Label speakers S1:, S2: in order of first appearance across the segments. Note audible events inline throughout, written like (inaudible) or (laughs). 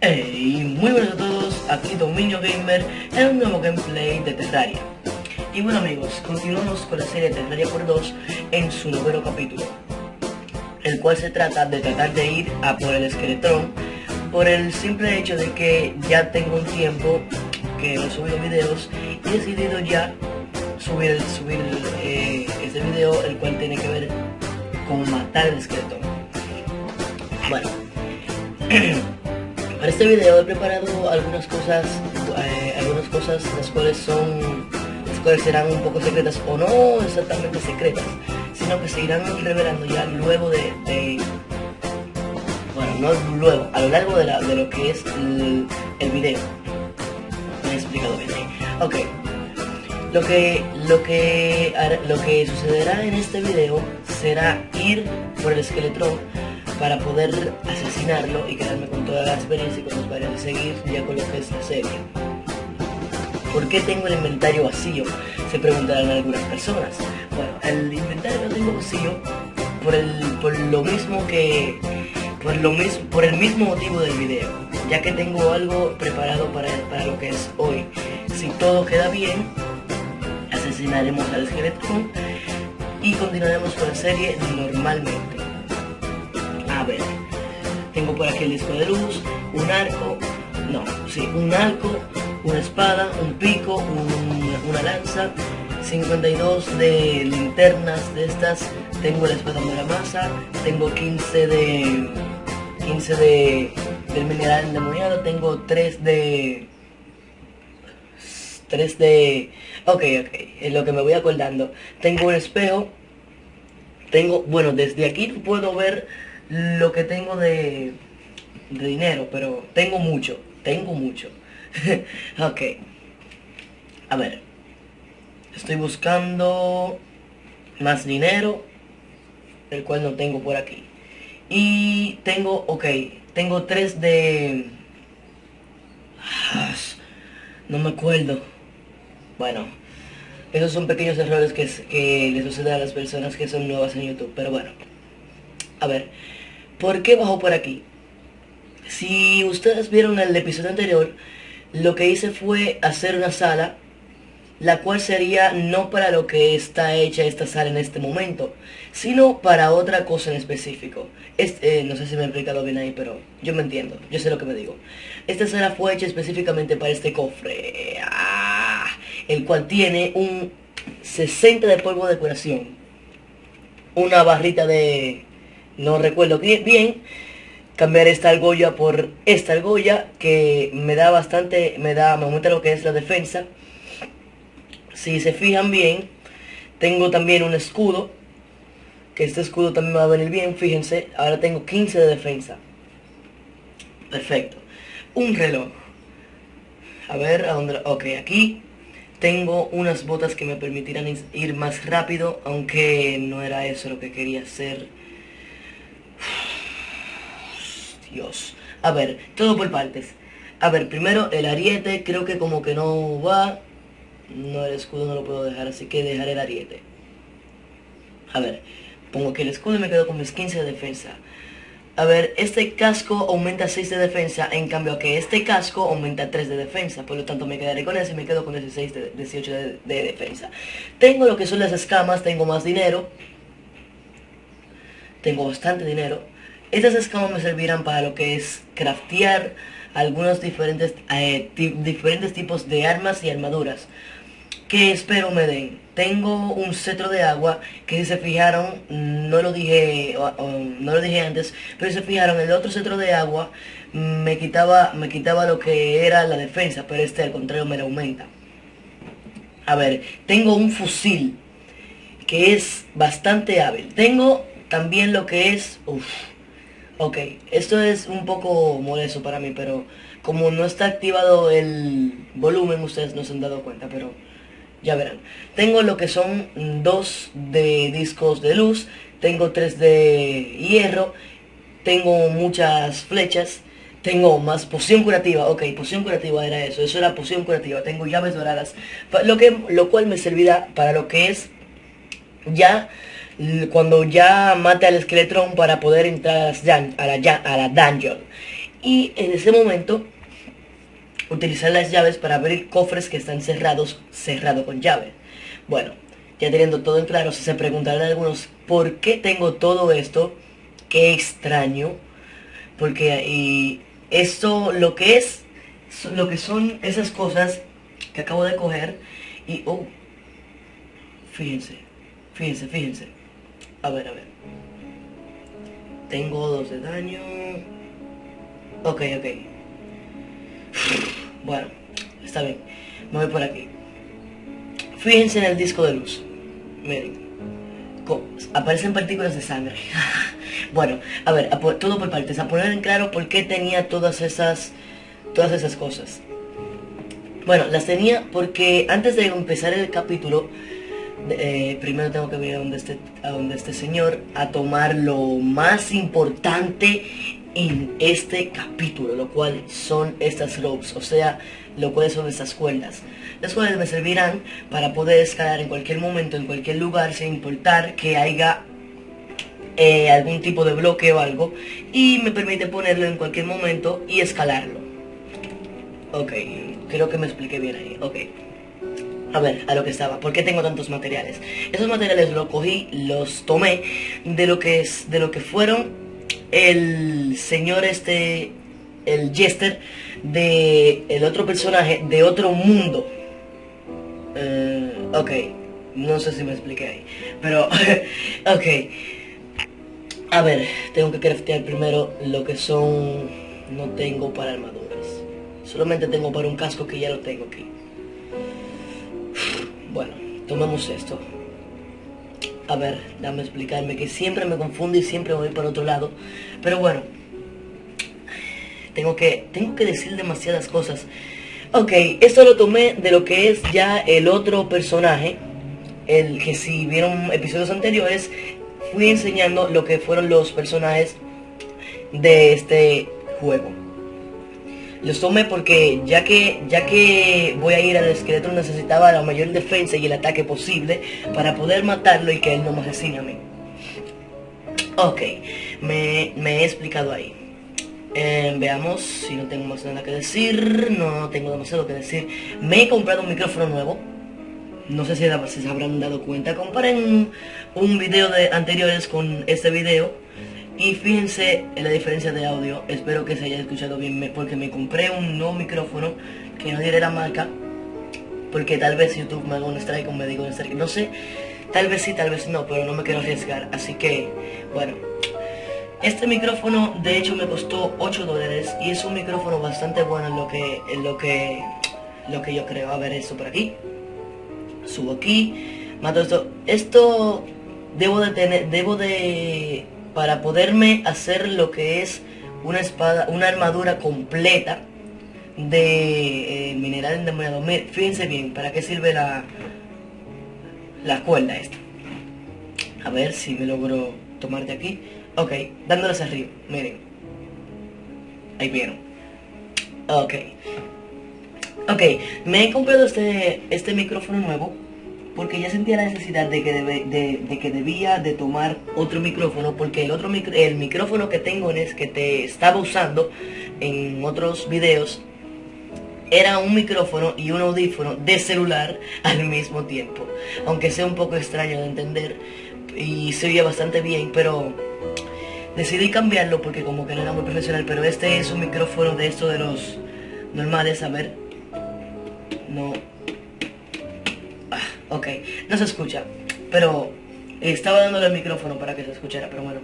S1: Hey, muy buenas a todos, aquí Dominio Gamer en un nuevo gameplay de Terraria. Y bueno amigos, continuamos con la serie Terraria por 2 en su noveno capítulo, el cual se trata de tratar de ir a por el esqueletrón por el simple hecho de que ya tengo un tiempo que no he subido videos y he decidido ya subir, subir eh, este video, el cual tiene que ver con matar el esqueletrón. Bueno. (clears throat) Para este video he preparado algunas cosas, eh, algunas cosas las cuales son, las cuales serán un poco secretas o no exactamente secretas, sino que se irán revelando ya luego de, bueno, no luego, a lo largo de, la, de lo que es el, video. Me he explicado bien. Ok. Lo que, lo, que, lo que sucederá en este video será ir por el esqueletrón para poder asesinarlo y quedarme con toda la experiencia y con los varios de seguir ya con lo que es la serie. ¿Por qué tengo el inventario vacío? Se preguntarán algunas personas. Bueno, el inventario lo tengo vacío por, el, por lo mismo que... Por, lo por el mismo motivo del video, ya que tengo algo preparado para, para lo que es hoy. Si todo queda bien, asesinaremos al esqueleto y continuaremos con la serie normalmente. Ver, tengo por aquí el disco de luz, un arco, no, sí, un arco, una espada, un pico, una lanza, 52 de linternas de estas, tengo la espada de la masa, tengo 15 de 15 de del mineral endemoniado, tengo 3 de 3 de ok, ok, es lo que me voy acordando. Tengo un espejo, tengo, bueno, desde aquí puedo ver lo que tengo de, dinero, pero tengo mucho, tengo mucho. (laughs) ok. A ver. Estoy buscando más dinero, el cual no tengo por aquí. Y tengo, ok, tengo tres de... No me acuerdo. Bueno, esos son pequeños errores que, que le suceden a las personas que son nuevas en YouTube. Pero bueno, a ver, ¿Por qué bajó por aquí? Si ustedes vieron el episodio anterior, lo que hice fue hacer una sala, la cual sería no para lo que está hecha esta sala en este momento, sino para otra cosa en específico. Eh, no sé si me he explicado bien ahí, pero yo me entiendo, yo sé lo que me digo. Esta sala fue hecha específicamente para este cofre, ah, el cual tiene un 60 de polvo de curación, una barrita de no recuerdo bien, cambiar esta argolla por esta argolla que me da bastante, me da, me aumenta lo que es la defensa. Si se fijan bien, tengo también un escudo, que este escudo también va a venir bien, fíjense, ahora tengo 15 de defensa. Perfecto. Un reloj. A ver, a dónde, ok, aquí tengo unas botas que me permitirán ir más rápido, aunque no era eso lo que quería hacer. Dios. A ver, todo por partes. A ver, primero el ariete, creo que como que no va. No, el escudo no lo puedo dejar, así que dejaré el ariete. A ver, pongo que el escudo y me quedo con mis 15 de defensa. A ver, este casco aumenta 6 de defensa, en cambio que este casco aumenta 3 de defensa. Por lo tanto me quedaré con ese y me quedo con 16 de, 18 de, de defensa. Tengo lo que son las escamas, tengo más dinero. Tengo bastante dinero. Estas escamas me servirán para lo que es craftear algunos diferentes, eh, diferentes tipos de armas y armaduras que espero me den. Tengo un cetro de agua que si se fijaron, no lo dije, no lo dije antes, pero si se fijaron, el otro cetro de agua me quitaba, me quitaba lo que era la defensa, pero este al contrario me lo aumenta. A ver, tengo un fusil que es bastante hábil. Tengo también lo que es... Ok, esto es un poco molesto para mí, pero como no está activado el volumen, ustedes no se han dado cuenta, pero ya verán. Tengo lo que son dos de discos de luz, tengo tres de hierro, tengo muchas flechas, tengo más poción curativa, ok, poción curativa era eso, eso era poción curativa, tengo llaves doradas, lo, que, lo cual me servirá para lo que es ya cuando ya mate al esqueletrón para poder entrar a la, a la, dungeon. y en ese momento utilizar las llaves para abrir cofres que están cerrados, cerrado con llave. Bueno, ya teniendo todo en claro, se preguntarán algunos, ¿por qué tengo todo esto? Qué extraño, porque y esto lo que es, lo que son esas cosas que acabo de coger y, oh, fíjense, fíjense, fíjense, a ver, a ver, tengo dos de daño, ok, ok, (sighs) bueno, está bien, me voy por aquí, fíjense en el disco de luz, miren, aparecen partículas de sangre. (laughs) bueno, a ver, todo por partes, a poner en claro por qué tenía todas esas, todas esas cosas. Bueno, las tenía porque antes de empezar el capítulo, eh, primero tengo que venir a donde, este, a donde este señor a tomar lo más importante en este capítulo, lo cual son estas ropes, o sea, lo cual son estas cuerdas, las cuales me servirán para poder escalar en cualquier momento, en cualquier lugar, sin importar que haya eh, algún tipo de bloque o algo, y me permite ponerlo en cualquier momento y escalarlo. Ok, creo que me expliqué bien ahí, ok. A ver, a lo que estaba, ¿por qué tengo tantos materiales? Esos materiales los cogí, los tomé de lo que es, de lo que fueron el señor este, el Jester, de el otro personaje de otro mundo. Eh, ok, no sé si me expliqué ahí, pero, (laughs) ok. A ver, tengo que craftear primero lo que son, no tengo para armaduras. Solamente tengo para un casco que ya lo tengo aquí. Bueno, tomemos esto a ver, dame explicarme, que siempre me confundo y siempre voy por otro lado. Pero bueno, tengo que, tengo que decir demasiadas cosas. Ok, esto lo tomé de lo que es ya el otro personaje, el que si vieron episodios anteriores, fui enseñando lo que fueron los personajes de este juego. Los tomé porque ya que, ya que voy a ir al esqueleto necesitaba la mayor defensa y el ataque posible para poder matarlo y que él no me asesine a mí. Ok, me, he explicado ahí. Eh, veamos si no tengo más nada que decir. No tengo demasiado que decir. Me he comprado un micrófono nuevo. No sé si, se habrán dado cuenta. Comparen un video de anteriores con este video y fíjense en la diferencia de audio, espero que se haya escuchado bien, porque me compré un nuevo micrófono, que no diré la marca, porque tal vez YouTube me haga un strike o me diga un strike, no sé, tal vez sí, tal vez no, pero no me quiero arriesgar, así que, bueno. Este micrófono de hecho me costó 8 dólares y es un micrófono bastante bueno en lo que, lo que, lo que yo creo. A ver esto por aquí, subo aquí, mato esto, esto debo de tener, debo de para poderme hacer lo que es una espada, una armadura completa de eh, mineral endemoniado. Fíjense bien, ¿para qué sirve la, la cuerda esta? A ver si me logro tomar de aquí. Ok, dándolas arriba, miren. Ahí vieron. Ok. Ok, me he comprado este, este micrófono nuevo porque ya sentía la necesidad de que, de, que debía de tomar otro micrófono, porque el otro el micrófono que tengo en es que te estaba usando en otros videos era un micrófono y un audífono de celular al mismo tiempo. Aunque sea un poco extraño de entender y se oía bastante bien, pero decidí cambiarlo porque como que no era muy profesional, pero este es un micrófono de estos de los normales, a ver. No, Ok, no se escucha, pero estaba dándole el micrófono para que se escuchara, pero bueno.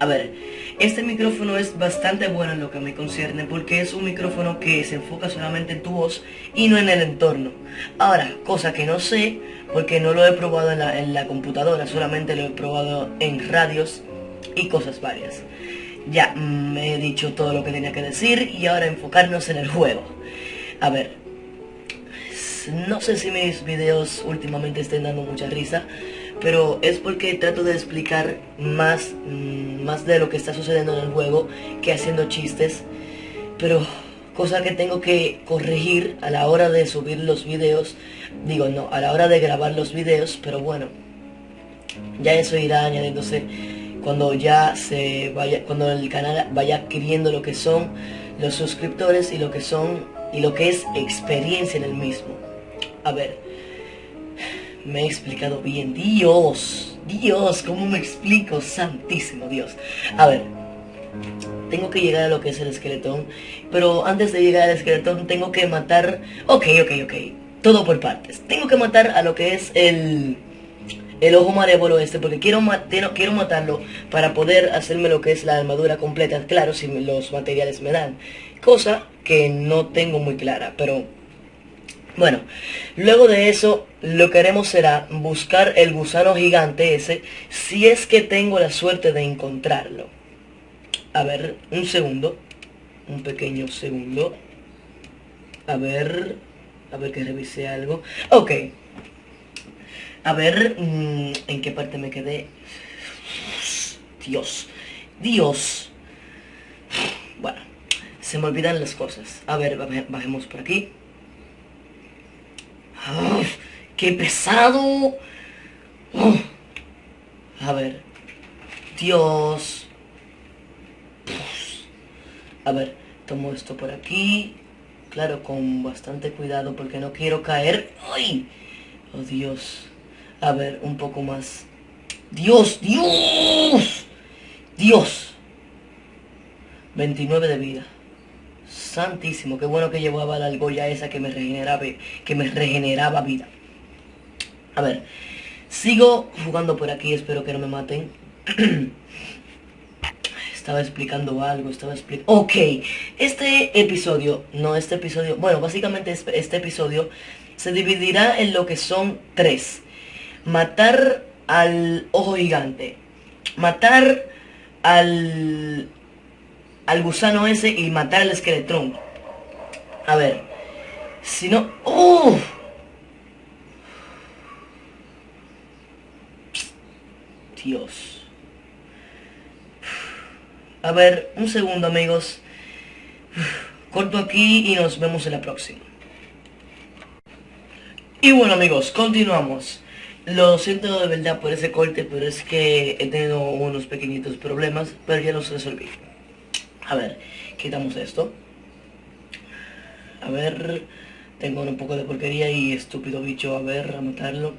S1: A ver, este micrófono es bastante bueno en lo que me concierne porque es un micrófono que se enfoca solamente en tu voz y no en el entorno. Ahora, cosa que no sé porque no lo he probado en la, computadora, solamente lo he probado en radios y cosas varias. Ya, me he dicho todo lo que tenía que decir y ahora enfocarnos en el juego. A ver, no sé si mis videos últimamente estén dando mucha risa, pero es porque trato de explicar más, mm, más de lo que está sucediendo en el juego que haciendo chistes. Pero cosa que tengo que corregir a la hora de subir los videos. Digo, no, a la hora de grabar los videos, pero bueno. Ya eso irá añadiéndose cuando ya se vaya, cuando el canal vaya adquiriendo lo que son los suscriptores y lo que son y lo que es experiencia en el mismo. A ver, me he explicado bien. Dios, Dios, ¿cómo me explico? Santísimo Dios. A ver, tengo que llegar a lo que es el esqueletón, pero antes de llegar al esqueletón tengo que matar... Ok, ok, ok, todo por partes. Tengo que matar a lo que es el... El ojo malévolo este, porque quiero, quiero matarlo para poder hacerme lo que es la armadura completa, claro, si los materiales me dan. Cosa que no tengo muy clara, pero bueno, luego de eso lo que haremos será buscar el gusano gigante ese si es que tengo la suerte de encontrarlo. A ver, un segundo. Un pequeño segundo. A ver, a ver que revise algo. Ok. A ver, mm, ¿en qué parte me quedé? Dios. Dios. Bueno, se me olvidan las cosas. A ver, bajemos por aquí. ¡Qué pesado! A ver. Dios. A ver, tomo esto por aquí. Claro, con bastante cuidado porque no quiero caer. ¡Ay! Oh, Dios. A ver, un poco más. ¡Dios! ¡Dios! ¡Dios! 29 de vida. Santísimo, qué bueno que llevaba la argolla esa que me regeneraba, que me regeneraba vida. A ver, sigo jugando por aquí, espero que no me maten. (clears throat) estaba explicando algo, estaba explicando... Ok, este episodio, no este episodio, bueno, básicamente este, episodio se dividirá en lo que son tres. Matar al ojo gigante, matar al al gusano ese y matar al esqueletrón. A ver. Si no... ¡Oh! Dios. A ver, un segundo amigos. Corto aquí y nos vemos en la próxima. Y bueno amigos, continuamos. Lo siento de verdad por ese corte, pero es que he tenido unos pequeñitos problemas, pero ya los resolví. A ver, quitamos esto. A ver, tengo un poco de porquería y estúpido bicho, a ver, a matarlo.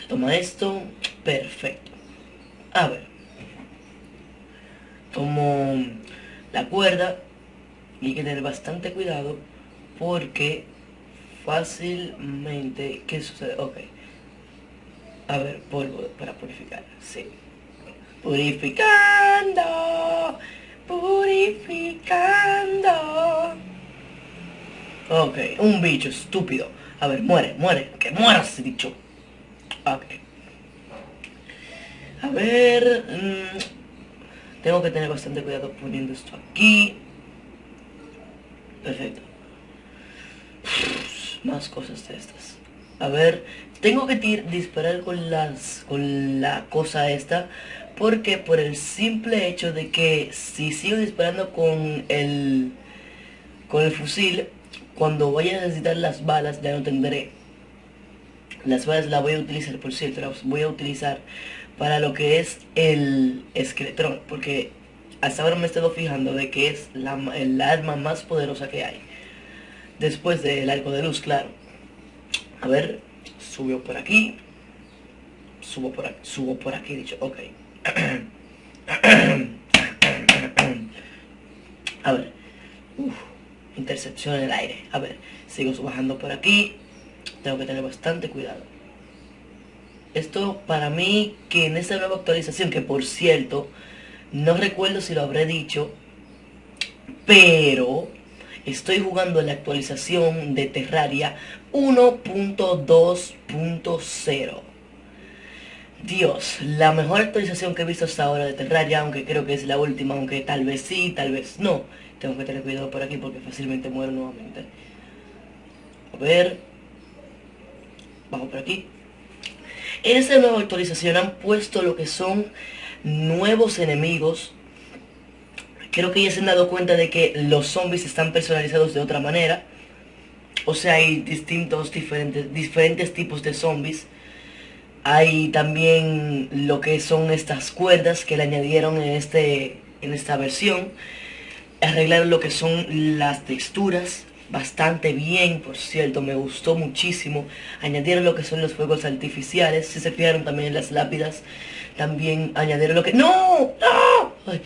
S1: Se toma esto, perfecto. A ver. Tomo la cuerda y hay que tener bastante cuidado porque fácilmente... ¿Qué sucede? Ok. A ver, polvo para purificar, sí. Purificando. Ok, un bicho estúpido. A ver, muere, muere, que mueras, bicho. Ok. A ver... Mm, tengo que tener bastante cuidado poniendo esto aquí. Perfecto. Más cosas de estas. A ver, tengo que disparar con las con la cosa esta porque por el simple hecho de que si sigo disparando con el, con el fusil, cuando vaya a necesitar las balas ya no tendré. Las balas las voy a utilizar, por cierto, las voy a utilizar para lo que es el esqueletrón, porque hasta ahora me he estado fijando de que es la, el arma más poderosa que hay. Después del arco de luz, claro. A ver, subo por aquí. Subo por aquí, subo por aquí, dicho, ok. A ver. intercepción en el aire. A ver, sigo bajando por aquí. Tengo que tener bastante cuidado. Esto para mí, que en esta nueva actualización, que por cierto, no recuerdo si lo habré dicho, pero estoy jugando la actualización de Terraria 1.2.0. Dios, la mejor actualización que he visto hasta ahora de Terraria, aunque creo que es la última, aunque tal vez sí, tal vez no. Tengo que tener cuidado por aquí porque fácilmente muero nuevamente. A ver. Vamos por aquí. En esta nueva actualización han puesto lo que son nuevos enemigos. Creo que ya se han dado cuenta de que los zombies están personalizados de otra manera. O sea, hay distintos, diferentes, diferentes tipos de zombies Hay también lo que son estas cuerdas que le añadieron en, este, en esta versión. Arreglaron lo que son las texturas bastante bien, por cierto, me gustó muchísimo. Añadieron lo que son los fuegos artificiales, si se fijaron también en las lápidas. También añadieron lo que... ¡No! ¡No! ¡Ay,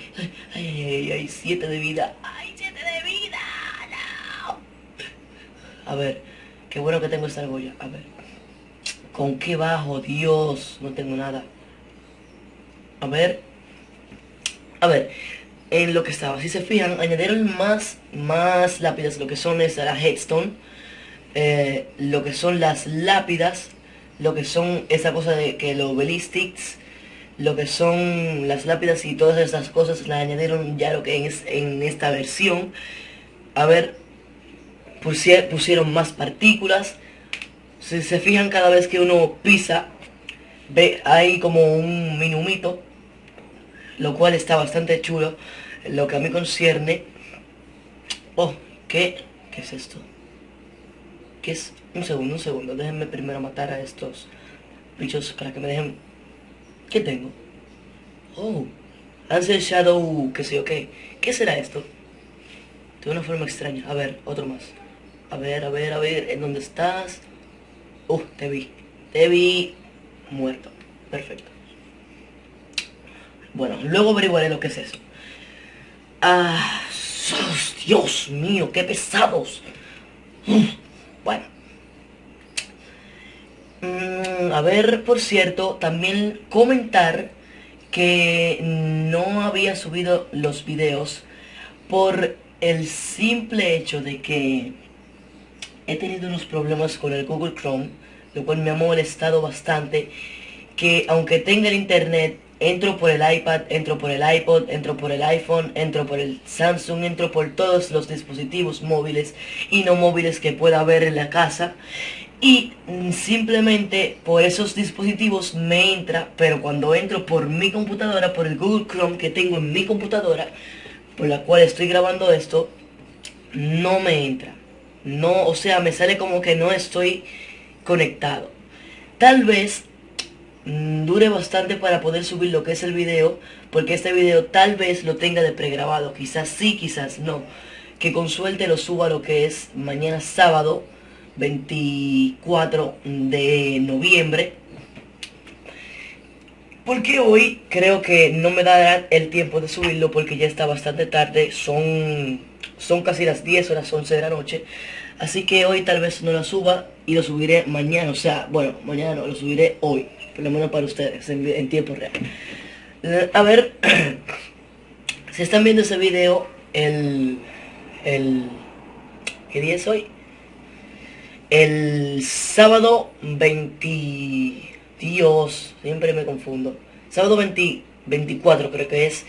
S1: ay, ay, ay! ¡Siete de vida! ¡Ay, siete de vida! ¡No! A ver, qué bueno que tengo esta argolla. A ver. ¿Con qué bajo? Dios, no tengo nada. A ver. A ver en lo que estaba. Si se fijan, añadieron más, más lápidas, lo que son es la headstone, eh, lo que son las lápidas, lo que son esa cosa de que los belistics, lo que son las lápidas y todas esas cosas la añadieron ya lo que es en esta versión. A ver, pusieron más partículas. Si se fijan cada vez que uno pisa, ve hay como un minumito, lo cual está bastante chulo lo que a mí concierne... Oh, ¿qué? ¿Qué es esto? ¿Qué es? Un segundo, un segundo. Déjenme primero matar a estos bichos para que me dejen... ¿Qué tengo? Oh, Ansel Shadow, qué sé yo qué. ¿Qué será esto? De una forma extraña. A ver, otro más. A ver, a ver, a ver. ¿En dónde estás? Uh, te vi. Te vi muerto. Perfecto. Bueno, luego averiguaré lo que es eso. Ah, Dios mío, qué pesados. Bueno. Mm, a ver, por cierto, también comentar que no había subido los videos por el simple hecho de que he tenido unos problemas con el Google Chrome, lo cual me ha molestado bastante, que aunque tenga el internet Entro por el iPad, entro por el iPod, entro por el iPhone, entro por el Samsung, entro por todos los dispositivos móviles y no móviles que pueda haber en la casa. Y mm, simplemente por esos dispositivos me entra, pero cuando entro por mi computadora, por el Google Chrome que tengo en mi computadora, por la cual estoy grabando esto, no me entra. No, o sea, me sale como que no estoy conectado. Tal vez Mm, dure bastante para poder subir lo que es el video, porque este video tal vez lo tenga de pregrabado, quizás sí, quizás no. Que con suerte lo suba lo que es mañana sábado, 24 de noviembre. Porque hoy creo que no me dará el tiempo de subirlo porque ya está bastante tarde, son, son casi las 10 o las 11 de la noche. Así que hoy tal vez no lo suba y lo subiré mañana, o sea, bueno, mañana no, lo subiré hoy por lo menos para ustedes, en, tiempo real. Eh, a ver, (clears throat) si están viendo ese video, el, el, ¿qué día es hoy? El sábado 20, Dios, siempre me confundo. Sábado 20, 24 creo que es.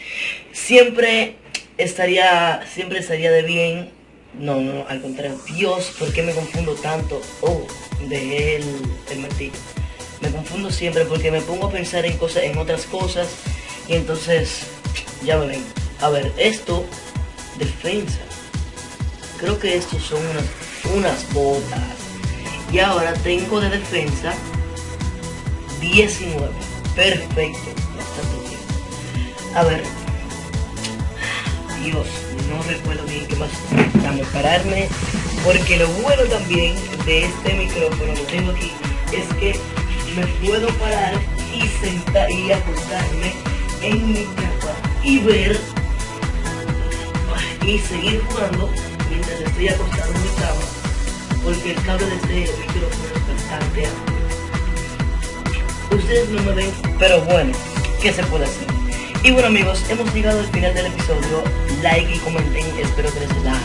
S1: Siempre estaría, siempre estaría de bien. No, no, al contrario. Dios, ¿por qué me confundo tanto? Oh, de el, el martillo me confundo siempre porque me pongo a pensar en cosas, en otras cosas y entonces ya me ven. A ver, esto, defensa. Creo que estos son unas, unas botas. Y ahora tengo de defensa 19. Perfecto. A ver. Dios, no recuerdo bien qué más. Dame pararme. Porque lo bueno también de este micrófono que tengo aquí es que me puedo parar y sentar y acostarme en mi cama y ver y seguir jugando mientras estoy acostado en mi cama porque el cable de este micrófono es bastante alto. Ustedes no me ven, pero bueno, ¿qué se puede hacer? Y bueno amigos, hemos llegado al final del episodio. Like y comenten, espero que les la...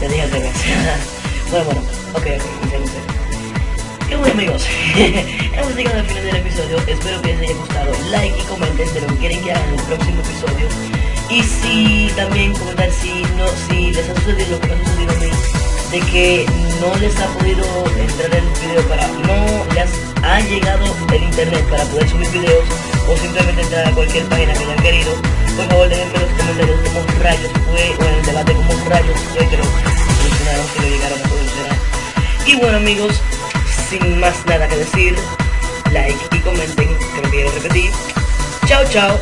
S1: Ya dije de (laughs) bueno, bueno, ok, ok, en. Y bueno amigos, (laughs) hemos llegado al final del episodio, espero que les haya gustado, like y comenten de lo que quieren que haga en el próximo episodio. Y si también comentar si no, si les ha sucedido lo que me ha sucedido a mí, de que no les ha podido entrar el video para, no les ha llegado el internet para poder subir videos o simplemente entrar a cualquier página que hayan querido, por favor déjenme en los comentarios cómo rayos fue, o en el debate cómo rayos fue que lo solucionaron, que lo llegaron a solucionar. Y bueno amigos, sin más nada que decir, like y comenten que lo quieren repetir. Chao, chao.